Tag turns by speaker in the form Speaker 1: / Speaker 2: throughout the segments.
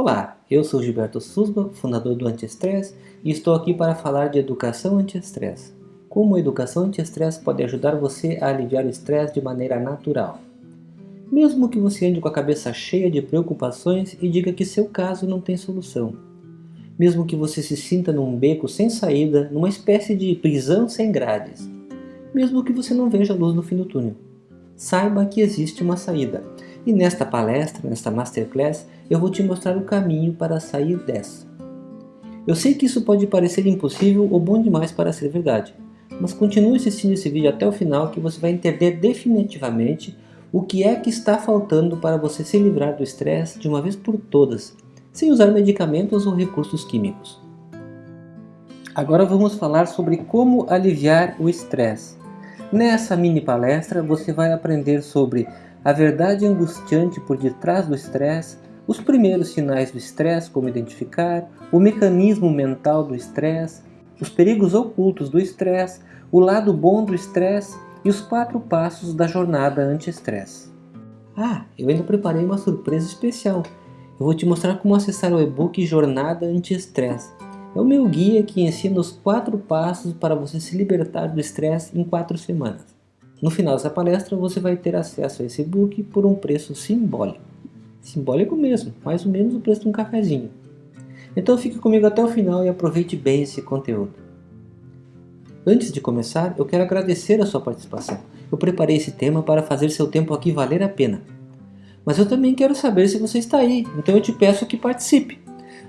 Speaker 1: Olá, eu sou Gilberto Susba, fundador do Antiestresse e estou aqui para falar de educação anti-estresse. Como a educação anti-estresse pode ajudar você a aliviar o estresse de maneira natural. Mesmo que você ande com a cabeça cheia de preocupações e diga que seu caso não tem solução. Mesmo que você se sinta num beco sem saída, numa espécie de prisão sem grades. Mesmo que você não veja luz no fim do túnel. Saiba que existe uma saída e nesta palestra, nesta Masterclass, eu vou te mostrar o caminho para sair dessa. Eu sei que isso pode parecer impossível ou bom demais para ser verdade, mas continue assistindo esse vídeo até o final que você vai entender definitivamente o que é que está faltando para você se livrar do estresse de uma vez por todas, sem usar medicamentos ou recursos químicos. Agora vamos falar sobre como aliviar o estresse. Nessa mini palestra você vai aprender sobre a verdade angustiante por detrás do estresse, os primeiros sinais do estresse, como identificar, o mecanismo mental do estresse, os perigos ocultos do estresse, o lado bom do estresse e os quatro passos da jornada anti-estresse. Ah, eu ainda preparei uma surpresa especial. Eu vou te mostrar como acessar o e-book Jornada Anti-Estresse. É o meu guia que ensina os quatro passos para você se libertar do estresse em quatro semanas. No final dessa palestra você vai ter acesso a esse book por um preço simbólico. Simbólico mesmo, mais ou menos o preço de um cafezinho. Então fique comigo até o final e aproveite bem esse conteúdo. Antes de começar, eu quero agradecer a sua participação. Eu preparei esse tema para fazer seu tempo aqui valer a pena. Mas eu também quero saber se você está aí, então eu te peço que participe.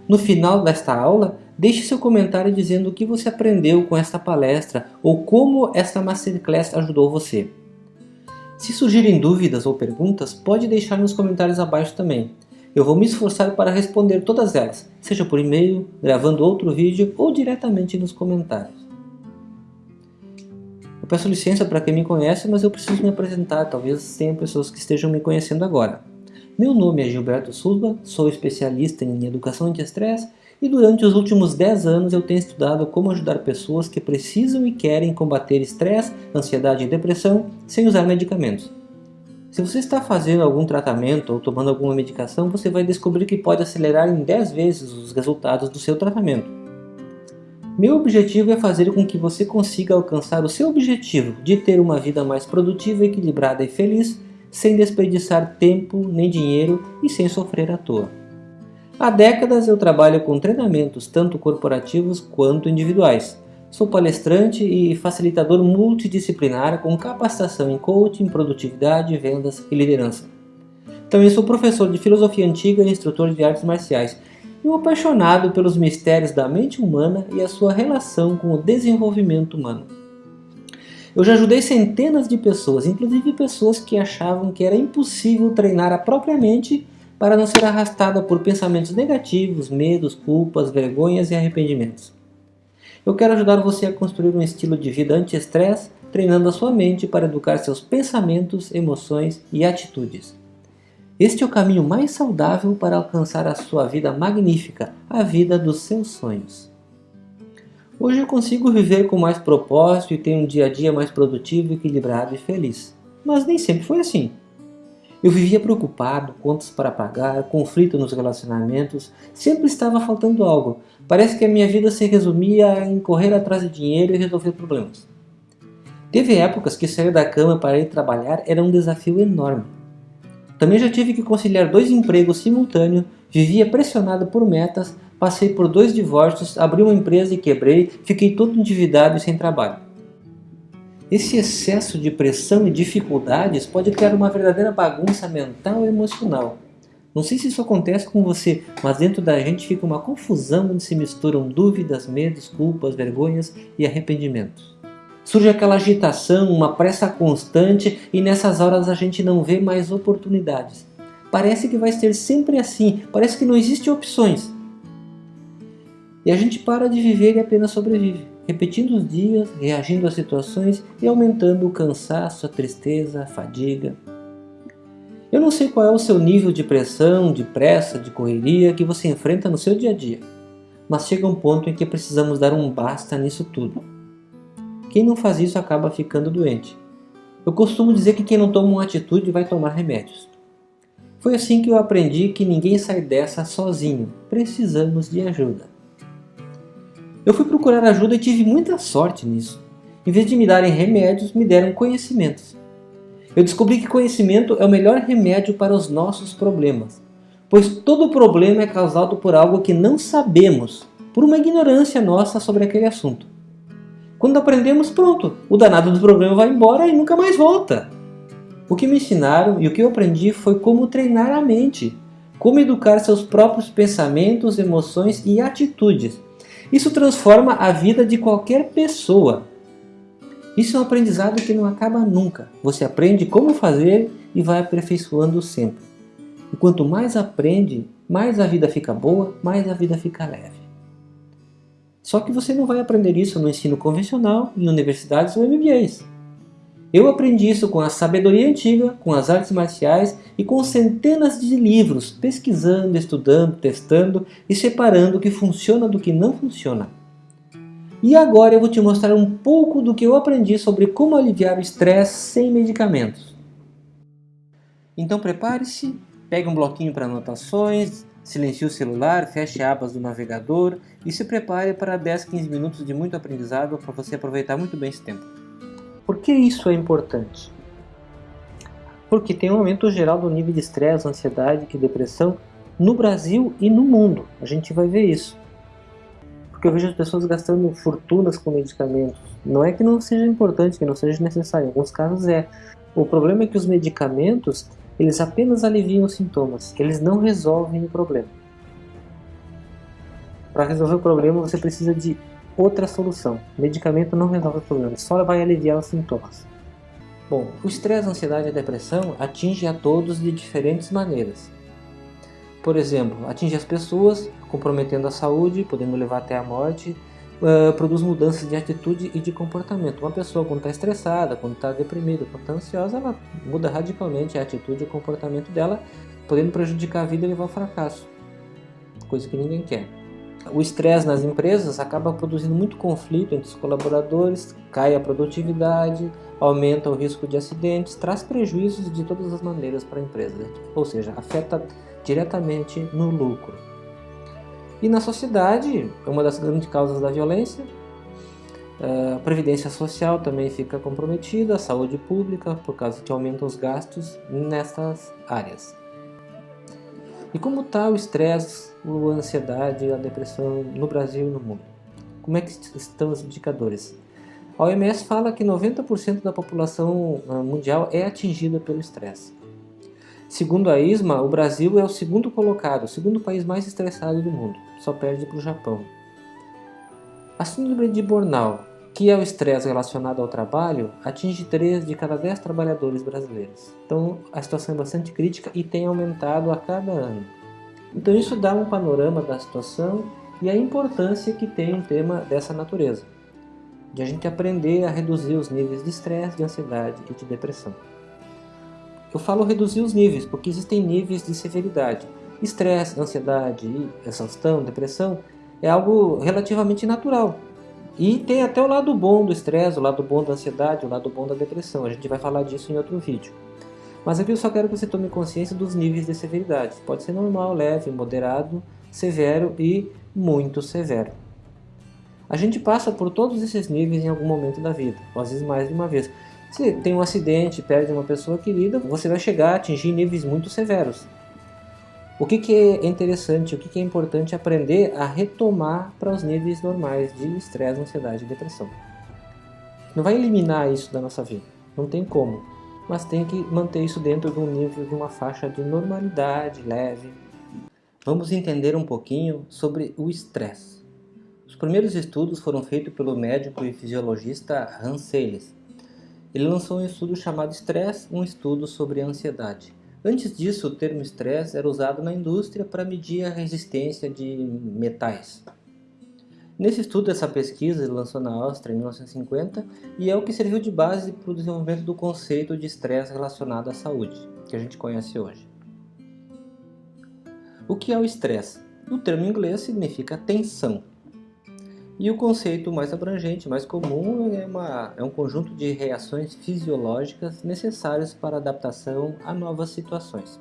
Speaker 1: No final desta aula, deixe seu comentário dizendo o que você aprendeu com esta palestra ou como esta Masterclass ajudou você. Se surgirem dúvidas ou perguntas, pode deixar nos comentários abaixo também. Eu vou me esforçar para responder todas elas, seja por e-mail, gravando outro vídeo ou diretamente nos comentários. Eu peço licença para quem me conhece, mas eu preciso me apresentar, talvez tenha pessoas que estejam me conhecendo agora. Meu nome é Gilberto Sulba, sou especialista em educação anti-estresse e durante os últimos 10 anos eu tenho estudado como ajudar pessoas que precisam e querem combater estresse, ansiedade e depressão sem usar medicamentos. Se você está fazendo algum tratamento ou tomando alguma medicação, você vai descobrir que pode acelerar em 10 vezes os resultados do seu tratamento. Meu objetivo é fazer com que você consiga alcançar o seu objetivo de ter uma vida mais produtiva, equilibrada e feliz sem desperdiçar tempo nem dinheiro e sem sofrer à toa. Há décadas eu trabalho com treinamentos tanto corporativos quanto individuais. Sou palestrante e facilitador multidisciplinar com capacitação em coaching, produtividade, vendas e liderança. Também sou professor de filosofia antiga e instrutor de artes marciais e um apaixonado pelos mistérios da mente humana e a sua relação com o desenvolvimento humano. Eu já ajudei centenas de pessoas, inclusive pessoas que achavam que era impossível treinar a própria mente para não ser arrastada por pensamentos negativos, medos, culpas, vergonhas e arrependimentos. Eu quero ajudar você a construir um estilo de vida anti-estresse, treinando a sua mente para educar seus pensamentos, emoções e atitudes. Este é o caminho mais saudável para alcançar a sua vida magnífica, a vida dos seus sonhos. Hoje eu consigo viver com mais propósito e ter um dia a dia mais produtivo, equilibrado e feliz. Mas nem sempre foi assim. Eu vivia preocupado, contas para pagar, conflito nos relacionamentos, sempre estava faltando algo. Parece que a minha vida se resumia em correr atrás de dinheiro e resolver problemas. Teve épocas que sair da cama para ir trabalhar era um desafio enorme. Também já tive que conciliar dois empregos simultâneos, vivia pressionado por metas, Passei por dois divórcios, abri uma empresa e quebrei, fiquei todo endividado e sem trabalho. Esse excesso de pressão e dificuldades pode criar uma verdadeira bagunça mental e emocional. Não sei se isso acontece com você, mas dentro da gente fica uma confusão onde se misturam dúvidas, medos, culpas, vergonhas e arrependimentos. Surge aquela agitação, uma pressa constante e nessas horas a gente não vê mais oportunidades. Parece que vai ser sempre assim, parece que não existem opções. E a gente para de viver e apenas sobrevive, repetindo os dias, reagindo às situações e aumentando o cansaço, a tristeza, a fadiga. Eu não sei qual é o seu nível de pressão, de pressa, de correria que você enfrenta no seu dia a dia, mas chega um ponto em que precisamos dar um basta nisso tudo. Quem não faz isso acaba ficando doente. Eu costumo dizer que quem não toma uma atitude vai tomar remédios. Foi assim que eu aprendi que ninguém sai dessa sozinho, precisamos de ajuda. Eu fui procurar ajuda e tive muita sorte nisso. Em vez de me darem remédios, me deram conhecimentos. Eu descobri que conhecimento é o melhor remédio para os nossos problemas, pois todo problema é causado por algo que não sabemos, por uma ignorância nossa sobre aquele assunto. Quando aprendemos, pronto, o danado do problema vai embora e nunca mais volta. O que me ensinaram e o que eu aprendi foi como treinar a mente, como educar seus próprios pensamentos, emoções e atitudes. Isso transforma a vida de qualquer pessoa. Isso é um aprendizado que não acaba nunca. Você aprende como fazer e vai aperfeiçoando sempre. E quanto mais aprende, mais a vida fica boa, mais a vida fica leve. Só que você não vai aprender isso no ensino convencional, em universidades ou MBAs. Eu aprendi isso com a sabedoria antiga, com as artes marciais e com centenas de livros, pesquisando, estudando, testando e separando o que funciona do que não funciona. E agora eu vou te mostrar um pouco do que eu aprendi sobre como aliviar o estresse sem medicamentos. Então prepare-se, pegue um bloquinho para anotações, silencie o celular, feche abas do navegador e se prepare para 10, 15 minutos de muito aprendizado para você aproveitar muito bem esse tempo. Por que isso é importante? Porque tem um aumento geral do nível de estresse, ansiedade e depressão no Brasil e no mundo. A gente vai ver isso. Porque eu vejo as pessoas gastando fortunas com medicamentos. Não é que não seja importante, que não seja necessário. Em alguns casos é. O problema é que os medicamentos, eles apenas aliviam os sintomas. Eles não resolvem o problema. Para resolver o problema, você precisa de outra solução. Medicamento não resolve o problema, só vai aliviar os sintomas. Bom, o estresse, a ansiedade e a depressão atinge a todos de diferentes maneiras. Por exemplo, atinge as pessoas, comprometendo a saúde, podendo levar até a morte, uh, produz mudanças de atitude e de comportamento. Uma pessoa quando está estressada, quando está deprimida, quando está ansiosa, ela muda radicalmente a atitude e o comportamento dela, podendo prejudicar a vida e levar ao fracasso, coisa que ninguém quer. O estresse nas empresas acaba produzindo muito conflito entre os colaboradores, cai a produtividade, aumenta o risco de acidentes, traz prejuízos de todas as maneiras para a empresa, ou seja, afeta diretamente no lucro. E na sociedade, é uma das grandes causas da violência, a previdência social também fica comprometida, a saúde pública, por causa que aumentam os gastos nessas áreas. E como está o estresse, a ansiedade, a depressão no Brasil e no mundo? Como é que estão os indicadores? A OMS fala que 90% da população ah, mundial é atingida pelo estresse. Segundo a ISMA, o Brasil é o segundo colocado, o segundo país mais estressado do mundo, só perde para o Japão. A síndrome de burnout que é o estresse relacionado ao trabalho, atinge 3 de cada 10 trabalhadores brasileiros. Então a situação é bastante crítica e tem aumentado a cada ano. Então isso dá um panorama da situação e a importância que tem um tema dessa natureza, de a gente aprender a reduzir os níveis de estresse, de ansiedade e de depressão. Eu falo reduzir os níveis, porque existem níveis de severidade. Estresse, ansiedade, exaustão, depressão é algo relativamente natural, e tem até o lado bom do estresse, o lado bom da ansiedade, o lado bom da depressão. A gente vai falar disso em outro vídeo. Mas aqui eu só quero que você tome consciência dos níveis de severidade. Pode ser normal, leve, moderado, severo e muito severo. A gente passa por todos esses níveis em algum momento da vida, às vezes mais de uma vez. Se tem um acidente, perde uma pessoa querida, você vai chegar a atingir níveis muito severos. O que, que é interessante, o que, que é importante aprender a retomar para os níveis normais de estresse, ansiedade e depressão. Não vai eliminar isso da nossa vida, não tem como, mas tem que manter isso dentro de um nível, de uma faixa de normalidade leve. Vamos entender um pouquinho sobre o estresse. Os primeiros estudos foram feitos pelo médico e fisiologista Hans Selye. Ele lançou um estudo chamado Estresse, um estudo sobre ansiedade. Antes disso, o termo estresse era usado na indústria para medir a resistência de metais. Nesse estudo, essa pesquisa lançou na Áustria em 1950 e é o que serviu de base para o desenvolvimento do conceito de estresse relacionado à saúde, que a gente conhece hoje. O que é o estresse? No termo inglês significa tensão. E o conceito mais abrangente, mais comum, é, uma, é um conjunto de reações fisiológicas necessárias para adaptação a novas situações.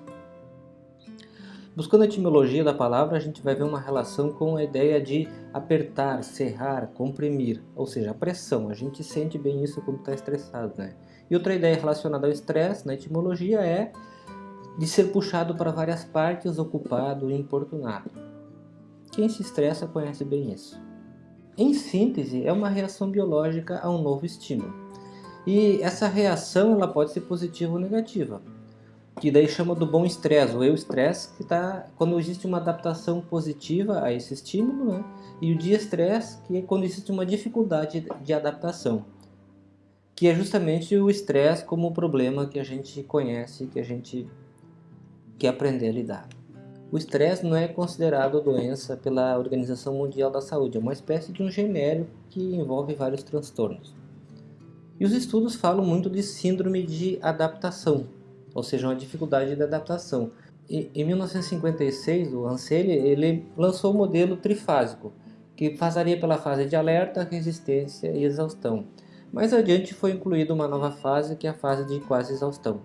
Speaker 1: Buscando a etimologia da palavra, a gente vai ver uma relação com a ideia de apertar, serrar, comprimir, ou seja, a pressão. A gente sente bem isso quando está estressado, né? E outra ideia relacionada ao estresse, na etimologia, é de ser puxado para várias partes, ocupado e importunado. Quem se estressa conhece bem isso. Em síntese, é uma reação biológica a um novo estímulo. E essa reação ela pode ser positiva ou negativa, que daí chama do bom estresse, ou eu-estresse, que está quando existe uma adaptação positiva a esse estímulo, né? e o dia-estresse, que é quando existe uma dificuldade de adaptação, que é justamente o estresse como o problema que a gente conhece, que a gente quer aprender a lidar. O estresse não é considerado doença pela Organização Mundial da Saúde, é uma espécie de um genérico que envolve vários transtornos. E os estudos falam muito de síndrome de adaptação, ou seja, uma dificuldade de adaptação. E, em 1956, o Anseli ele lançou o modelo trifásico, que passaria pela fase de alerta, resistência e exaustão. Mais adiante foi incluída uma nova fase, que é a fase de quase exaustão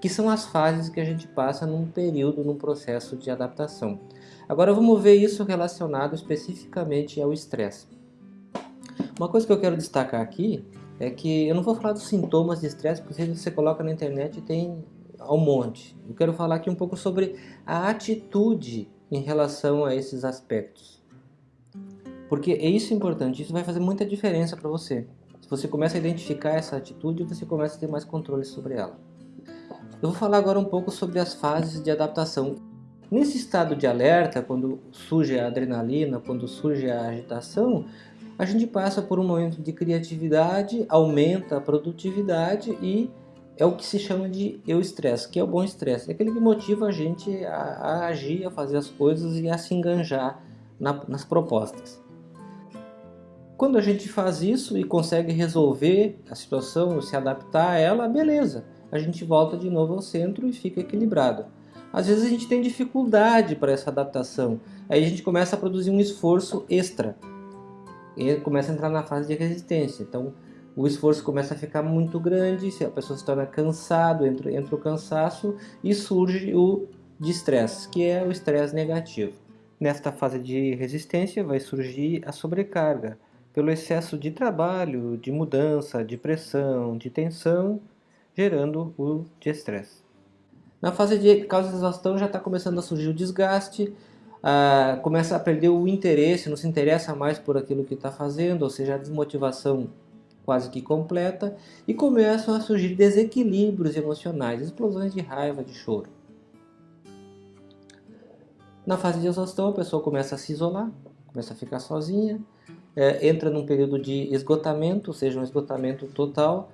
Speaker 1: que são as fases que a gente passa num período, num processo de adaptação. Agora vamos ver isso relacionado especificamente ao estresse. Uma coisa que eu quero destacar aqui é que eu não vou falar dos sintomas de estresse, porque você coloca na internet tem um monte. Eu quero falar aqui um pouco sobre a atitude em relação a esses aspectos. Porque é isso importante, isso vai fazer muita diferença para você. Se você começa a identificar essa atitude, você começa a ter mais controle sobre ela. Eu vou falar agora um pouco sobre as fases de adaptação. Nesse estado de alerta, quando surge a adrenalina, quando surge a agitação, a gente passa por um momento de criatividade, aumenta a produtividade e é o que se chama de eu-estresse, que é o bom estresse. É aquele que motiva a gente a, a, agir, a fazer as coisas e a se enganjar na, nas propostas. Quando a gente faz isso e consegue resolver a situação, se adaptar a ela, beleza a gente volta de novo ao centro e fica equilibrado. Às vezes a gente tem dificuldade para essa adaptação, aí a gente começa a produzir um esforço extra e começa a entrar na fase de resistência. Então o esforço começa a ficar muito grande, a pessoa se torna cansado, entra, entra o cansaço e surge o de estresse, que é o estresse negativo. Nesta fase de resistência vai surgir a sobrecarga, pelo excesso de trabalho, de mudança, de pressão, de tensão gerando o estresse. Na fase de causa de exaustão já está começando a surgir o desgaste, ah, começa a perder o interesse, não se interessa mais por aquilo que está fazendo, ou seja, a desmotivação quase que completa, e começam a surgir desequilíbrios emocionais, explosões de raiva, de choro. Na fase de exaustão, a pessoa começa a se isolar, começa a ficar sozinha, é, entra num período de esgotamento, ou seja, um esgotamento total,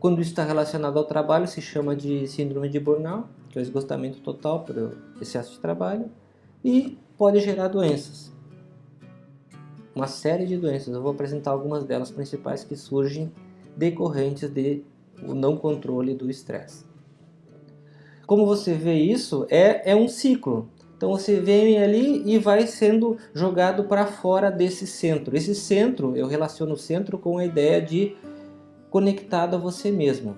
Speaker 1: quando está relacionado ao trabalho, se chama de síndrome de burnout, que é o esgotamento total pelo excesso de trabalho, e pode gerar doenças. Uma série de doenças, eu vou apresentar algumas delas principais que surgem decorrentes de o não controle do estresse. Como você vê isso, é, é um ciclo. Então você vem ali e vai sendo jogado para fora desse centro. Esse centro, eu relaciono o centro com a ideia de conectado a você mesmo.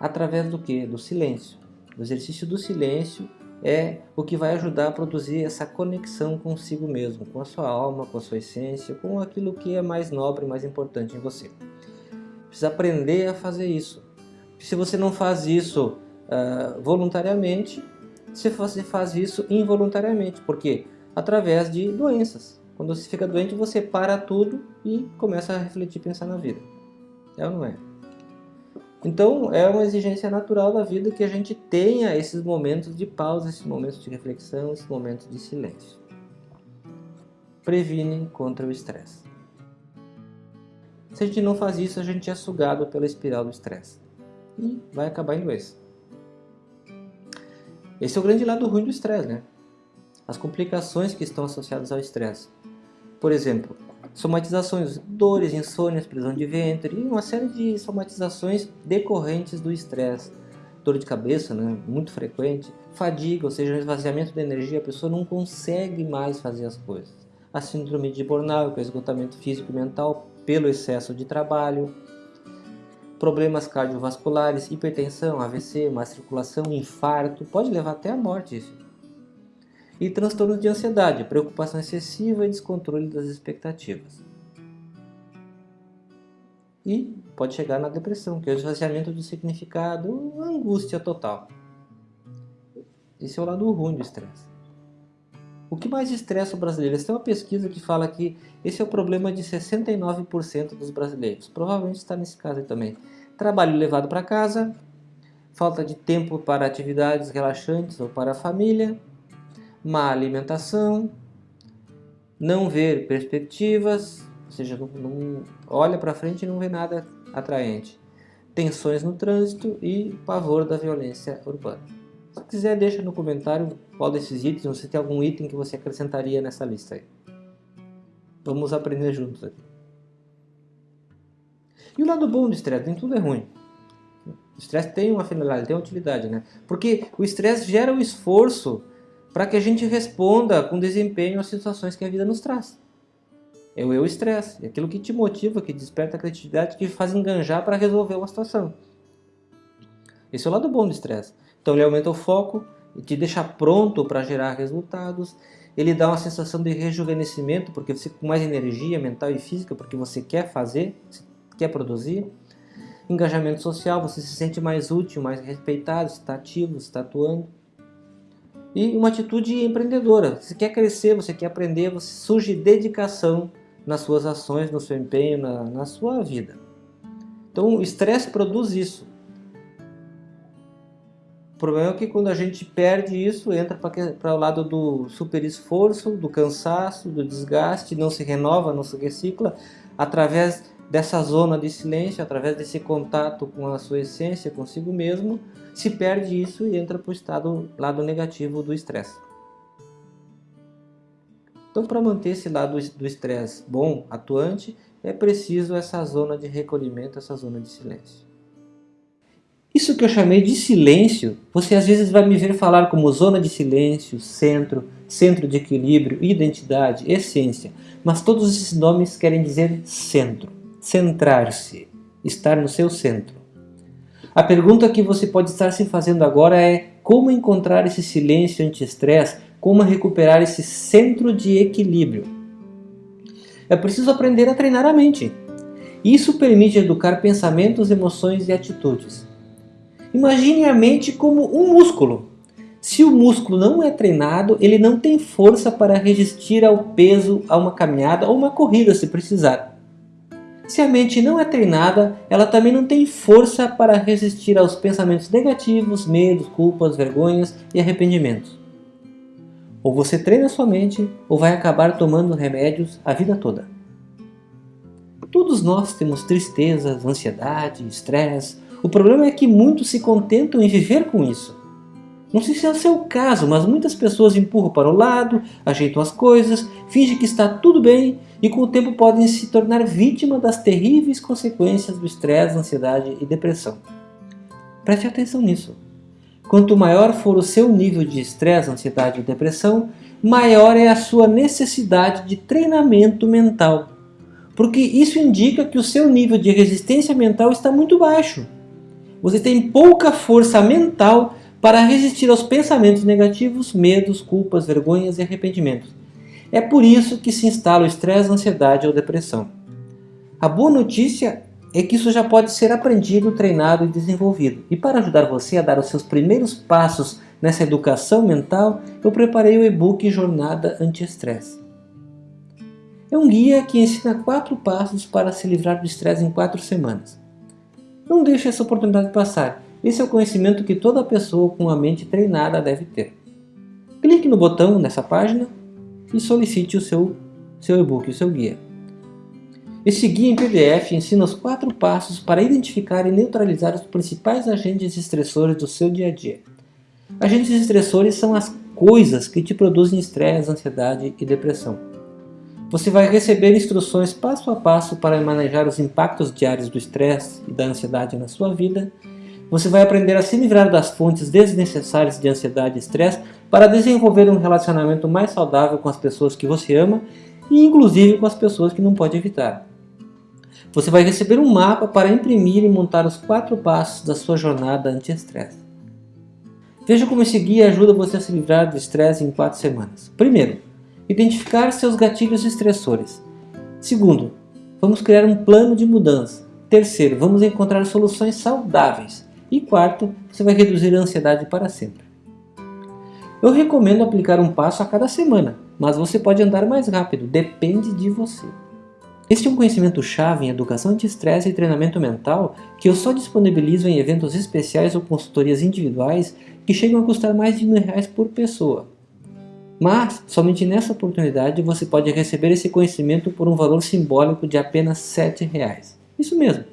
Speaker 1: Através do que? Do silêncio. O exercício do silêncio é o que vai ajudar a produzir essa conexão consigo mesmo, com a sua alma, com a sua essência, com aquilo que é mais nobre, mais importante em você. Precisa aprender a fazer isso. Se você não faz isso uh, voluntariamente, você faz isso involuntariamente. Por quê? Através de doenças. Quando você fica doente, você para tudo e começa a refletir e pensar na vida. É ou não é? Então, é uma exigência natural da vida que a gente tenha esses momentos de pausa, esses momentos de reflexão, esses momentos de silêncio. Previne contra o estresse. Se a gente não faz isso, a gente é sugado pela espiral do estresse. E vai acabar em doença. Esse é o grande lado ruim do estresse, né? As complicações que estão associadas ao estresse. Por exemplo, somatizações, dores, insônias, prisão de ventre e uma série de somatizações decorrentes do estresse. Dor de cabeça, né, muito frequente, fadiga, ou seja, um esvaziamento de energia, a pessoa não consegue mais fazer as coisas. A síndrome de burnout, que é o esgotamento físico e mental pelo excesso de trabalho, problemas cardiovasculares, hipertensão, AVC, má circulação, infarto, pode levar até a morte isso. E transtornos de ansiedade, preocupação excessiva e descontrole das expectativas. E pode chegar na depressão, que é o esvaziamento do significado, angústia total. Esse é o lado ruim do estresse. O que mais estressa o brasileiro? Tem uma pesquisa que fala que esse é o problema de 69% dos brasileiros. Provavelmente está nesse caso aí também. Trabalho levado para casa, falta de tempo para atividades relaxantes ou para a família, má alimentação, não ver perspectivas, ou seja, não, não olha para frente e não vê nada atraente, tensões no trânsito e pavor da violência urbana. Se quiser, deixa no comentário qual desses itens, ou se tem algum item que você acrescentaria nessa lista aí. Vamos aprender juntos aqui. E o lado bom do estresse, nem tudo é ruim. O estresse tem uma finalidade, tem uma utilidade, né? Porque o estresse gera o esforço para que a gente responda com desempenho às situações que a vida nos traz. É o eu estresse, é aquilo que te motiva, que desperta a criatividade, que faz enganjar para resolver uma situação. Esse é o lado bom do estresse. Então ele aumenta o foco, te deixa pronto para gerar resultados, ele dá uma sensação de rejuvenescimento, porque você com mais energia mental e física, porque você quer fazer, quer produzir. Engajamento social, você se sente mais útil, mais respeitado, está ativo, está atuando. E uma atitude empreendedora. Você quer crescer, você quer aprender, você surge dedicação nas suas ações, no seu empenho, na, na sua vida. Então o estresse produz isso. O problema é que quando a gente perde isso, entra para o lado do super esforço, do cansaço, do desgaste, não se renova, não se recicla, através dessa zona de silêncio, através desse contato com a sua essência, consigo mesmo, se perde isso e entra para o estado lado negativo do estresse. Então, para manter esse lado do estresse bom, atuante, é preciso essa zona de recolhimento, essa zona de silêncio. Isso que eu chamei de silêncio, você às vezes vai me ver falar como zona de silêncio, centro, centro de equilíbrio, identidade, essência, mas todos esses nomes querem dizer centro centrar-se, estar no seu centro. A pergunta que você pode estar se fazendo agora é como encontrar esse silêncio anti-estresse, como recuperar esse centro de equilíbrio. É preciso aprender a treinar a mente. Isso permite educar pensamentos, emoções e atitudes. Imagine a mente como um músculo. Se o músculo não é treinado, ele não tem força para resistir ao peso, a uma caminhada ou uma corrida se precisar. Se a mente não é treinada, ela também não tem força para resistir aos pensamentos negativos, medos, culpas, vergonhas e arrependimentos. Ou você treina sua mente, ou vai acabar tomando remédios a vida toda. Todos nós temos tristezas, ansiedade, estresse. O problema é que muitos se contentam em viver com isso. Não sei se é o seu caso, mas muitas pessoas empurram para o lado, ajeitam as coisas, fingem que está tudo bem e com o tempo podem se tornar vítima das terríveis consequências do estresse, ansiedade e depressão. Preste atenção nisso. Quanto maior for o seu nível de estresse, ansiedade e depressão, maior é a sua necessidade de treinamento mental. Porque isso indica que o seu nível de resistência mental está muito baixo. Você tem pouca força mental para resistir aos pensamentos negativos, medos, culpas, vergonhas e arrependimentos. É por isso que se instala o estresse, ansiedade ou depressão. A boa notícia é que isso já pode ser aprendido, treinado e desenvolvido. E para ajudar você a dar os seus primeiros passos nessa educação mental, eu preparei o e-book Jornada Anti-Estresse. É um guia que ensina quatro passos para se livrar do estresse em quatro semanas. Não deixe essa oportunidade passar esse é o conhecimento que toda pessoa com a mente treinada deve ter. Clique no botão nessa página e solicite o seu, seu e-book, o seu guia. Esse guia em PDF ensina os quatro passos para identificar e neutralizar os principais agentes estressores do seu dia a dia. Agentes estressores são as coisas que te produzem estresse, ansiedade e depressão. Você vai receber instruções passo a passo para manejar os impactos diários do estresse e da ansiedade na sua vida você vai aprender a se livrar das fontes desnecessárias de ansiedade e estresse para desenvolver um relacionamento mais saudável com as pessoas que você ama e inclusive com as pessoas que não pode evitar. Você vai receber um mapa para imprimir e montar os quatro passos da sua jornada anti-estresse. Veja como esse guia ajuda você a se livrar do estresse em 4 semanas. Primeiro, identificar seus gatilhos estressores. Segundo, vamos criar um plano de mudança. Terceiro, vamos encontrar soluções saudáveis. E quarto, você vai reduzir a ansiedade para sempre. Eu recomendo aplicar um passo a cada semana, mas você pode andar mais rápido, depende de você. Este é um conhecimento chave em educação de estresse e treinamento mental que eu só disponibilizo em eventos especiais ou consultorias individuais que chegam a custar mais de mil reais por pessoa. Mas, somente nessa oportunidade você pode receber esse conhecimento por um valor simbólico de apenas sete reais. Isso mesmo,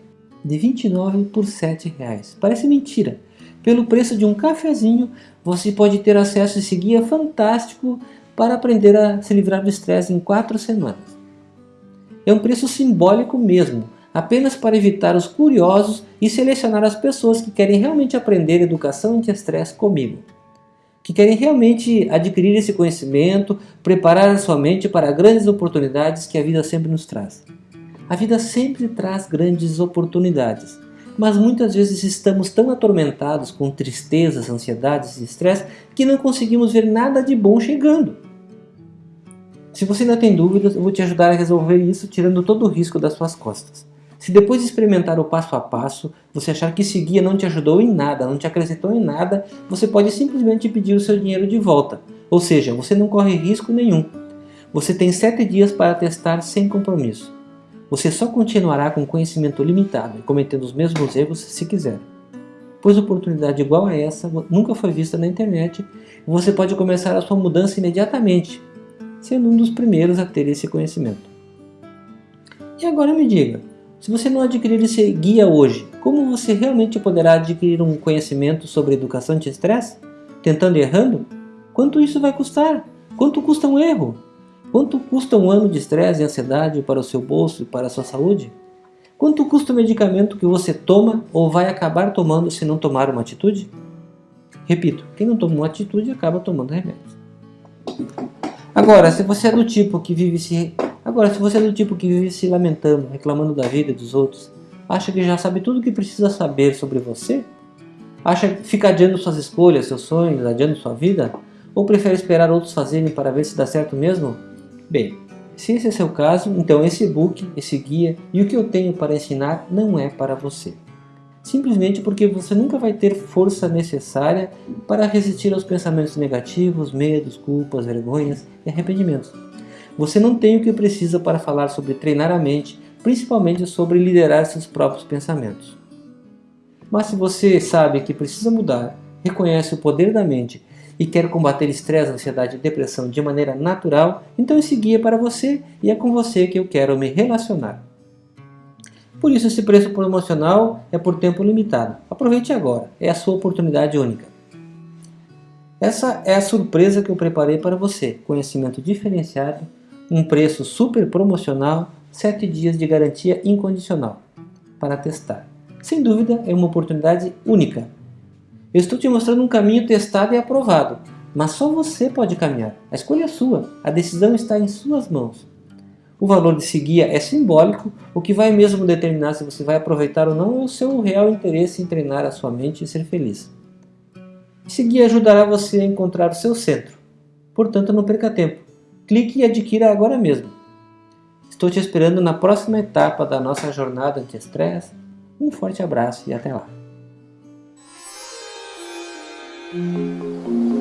Speaker 1: de 29 por sete reais. Parece mentira. Pelo preço de um cafezinho, você pode ter acesso a esse guia fantástico para aprender a se livrar do estresse em quatro semanas. É um preço simbólico mesmo, apenas para evitar os curiosos e selecionar as pessoas que querem realmente aprender educação anti-estresse comigo. Que querem realmente adquirir esse conhecimento, preparar a sua mente para grandes oportunidades que a vida sempre nos traz. A vida sempre traz grandes oportunidades, mas muitas vezes estamos tão atormentados com tristezas, ansiedades e estresse que não conseguimos ver nada de bom chegando. Se você ainda tem dúvidas, eu vou te ajudar a resolver isso tirando todo o risco das suas costas. Se depois de experimentar o passo a passo, você achar que esse guia não te ajudou em nada, não te acrescentou em nada, você pode simplesmente pedir o seu dinheiro de volta. Ou seja, você não corre risco nenhum. Você tem 7 dias para testar sem compromisso. Você só continuará com conhecimento limitado e cometendo os mesmos erros se quiser. Pois oportunidade igual a essa nunca foi vista na internet e você pode começar a sua mudança imediatamente, sendo um dos primeiros a ter esse conhecimento. E agora me diga, se você não adquirir esse guia hoje, como você realmente poderá adquirir um conhecimento sobre educação de estresse? Tentando e errando? Quanto isso vai custar? Quanto custa um erro? Quanto custa um ano de estresse e ansiedade para o seu bolso e para a sua saúde? Quanto custa o medicamento que você toma ou vai acabar tomando se não tomar uma atitude? Repito, quem não toma uma atitude acaba tomando remédios. Agora, se você é do tipo que vive se Agora, se você é do tipo que vive se lamentando, reclamando da vida dos outros, acha que já sabe tudo o que precisa saber sobre você? Acha que fica adiando suas escolhas, seus sonhos, adiando sua vida? Ou prefere esperar outros fazerem para ver se dá certo mesmo? Bem, se esse é seu caso, então esse e-book, esse guia e o que eu tenho para ensinar não é para você simplesmente porque você nunca vai ter força necessária para resistir aos pensamentos negativos, medos, culpas, vergonhas e arrependimentos. Você não tem o que precisa para falar sobre treinar a mente, principalmente sobre liderar seus próprios pensamentos. Mas se você sabe que precisa mudar, reconhece o poder da mente e quer combater estresse, ansiedade e depressão de maneira natural, então esse guia é para você e é com você que eu quero me relacionar. Por isso esse preço promocional é por tempo limitado. Aproveite agora, é a sua oportunidade única. Essa é a surpresa que eu preparei para você. Conhecimento diferenciado, um preço super promocional, 7 dias de garantia incondicional para testar. Sem dúvida é uma oportunidade única. Eu estou te mostrando um caminho testado e aprovado, mas só você pode caminhar. A escolha é sua, a decisão está em suas mãos. O valor desse guia é simbólico, o que vai mesmo determinar se você vai aproveitar ou não é o seu real interesse em treinar a sua mente e ser feliz. Esse guia ajudará você a encontrar o seu centro, portanto não perca tempo. Clique e adquira agora mesmo. Estou te esperando na próxima etapa da nossa jornada anti-estresse. Um forte abraço e até lá! うん。